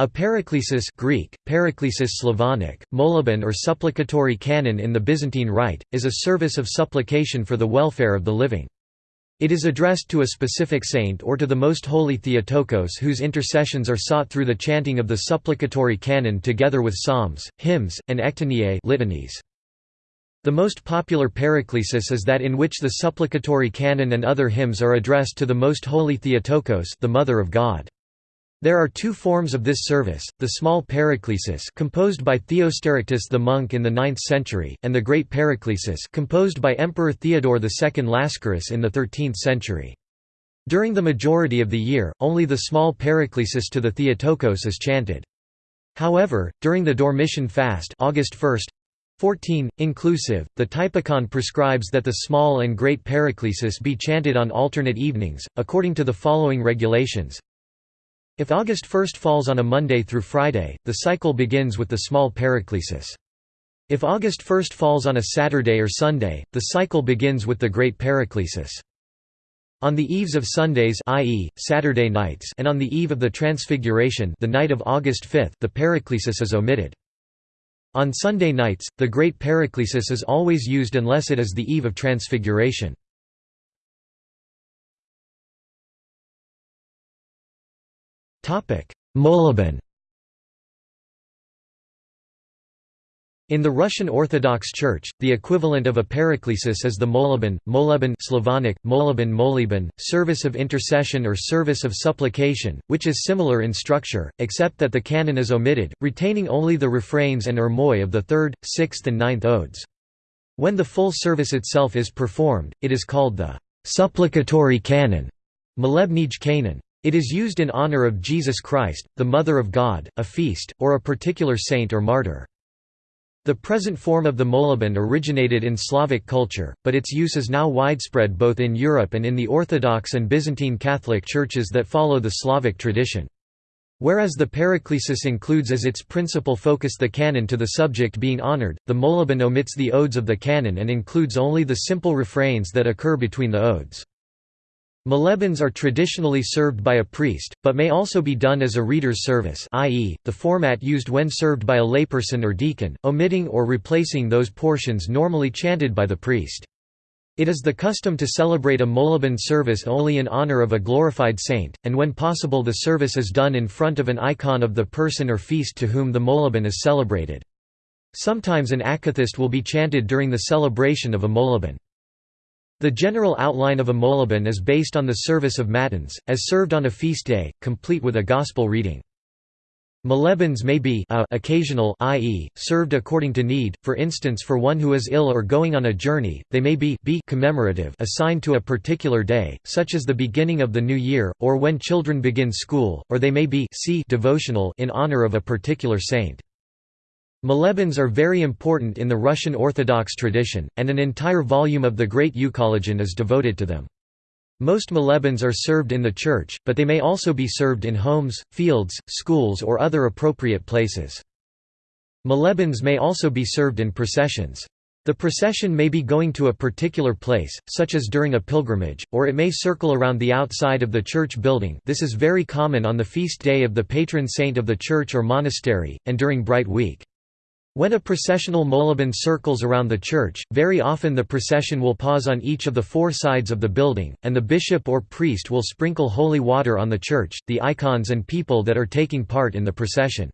A paraklesis Greek, paraklesis Slavonic, moleben or supplicatory canon in the Byzantine Rite, is a service of supplication for the welfare of the living. It is addressed to a specific saint or to the most holy Theotokos whose intercessions are sought through the chanting of the supplicatory canon together with psalms, hymns, and ectoniae litanies. The most popular paraklesis is that in which the supplicatory canon and other hymns are addressed to the most holy Theotokos the Mother of God. There are two forms of this service, the small paraklesis composed by Theosterictus the monk in the 9th century, and the great paraklesis composed by Emperor Theodore II Lascaris in the 13th century. During the majority of the year, only the small paraklesis to the Theotokos is chanted. However, during the Dormition fast August 1, 14, inclusive, the Typicon prescribes that the small and great paraklesis be chanted on alternate evenings, according to the following regulations. If August 1 falls on a Monday through Friday, the cycle begins with the small paraklesis. If August 1 falls on a Saturday or Sunday, the cycle begins with the great paraklesis. On the eves of Sundays i.e., Saturday nights and on the eve of the Transfiguration the night of August 5 the paraklesis is omitted. On Sunday nights, the great paraklesis is always used unless it is the eve of Transfiguration. Moleben In the Russian Orthodox Church, the equivalent of a paraklesis is the moleben, moleben Slavonic, moleben moleben, service of intercession or service of supplication, which is similar in structure, except that the canon is omitted, retaining only the refrains and heirmoi of the third, sixth and ninth odes. When the full service itself is performed, it is called the supplicatory canon, molebnij canon. It is used in honor of Jesus Christ, the Mother of God, a feast, or a particular saint or martyr. The present form of the moleben originated in Slavic culture, but its use is now widespread both in Europe and in the Orthodox and Byzantine Catholic churches that follow the Slavic tradition. Whereas the paraklesis includes as its principal focus the canon to the subject being honored, the moleben omits the odes of the canon and includes only the simple refrains that occur between the odes. Molebens are traditionally served by a priest, but may also be done as a reader's service i.e., the format used when served by a layperson or deacon, omitting or replacing those portions normally chanted by the priest. It is the custom to celebrate a moleben service only in honor of a glorified saint, and when possible the service is done in front of an icon of the person or feast to whom the moleben is celebrated. Sometimes an akathist will be chanted during the celebration of a moleben. The general outline of a moleben is based on the service of matins, as served on a feast day, complete with a gospel reading. Molebens may be a occasional i.e., served according to need, for instance for one who is ill or going on a journey, they may be b commemorative assigned to a particular day, such as the beginning of the new year, or when children begin school, or they may be c devotional in honor of a particular saint. Molebens are very important in the Russian Orthodox tradition, and an entire volume of the Great Euchologion is devoted to them. Most molebens are served in the church, but they may also be served in homes, fields, schools or other appropriate places. Molebens may also be served in processions. The procession may be going to a particular place, such as during a pilgrimage, or it may circle around the outside of the church building this is very common on the feast day of the patron saint of the church or monastery, and during Bright Week. When a processional moleben circles around the church, very often the procession will pause on each of the four sides of the building, and the bishop or priest will sprinkle holy water on the church, the icons and people that are taking part in the procession.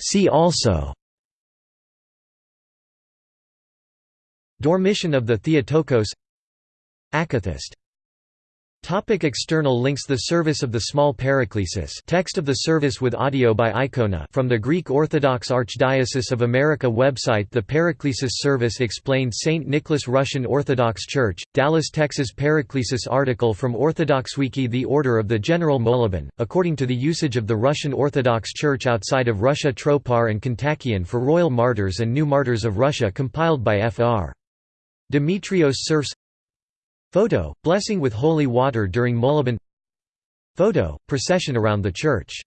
See also Dormition of the Theotokos Akathist Topic external links The service of the small paraklesis text of the service with audio by Icona from the Greek Orthodox Archdiocese of America website The Paraklesis service explained St. Nicholas Russian Orthodox Church, Dallas, Texas Paraklesis article from OrthodoxWiki The Order of the General Moleben, according to the usage of the Russian Orthodox Church outside of Russia Tropar and Kontakion for Royal Martyrs and New Martyrs of Russia compiled by Fr. Demetrios Serfes Photo, blessing with holy water during Moleben Photo, procession around the church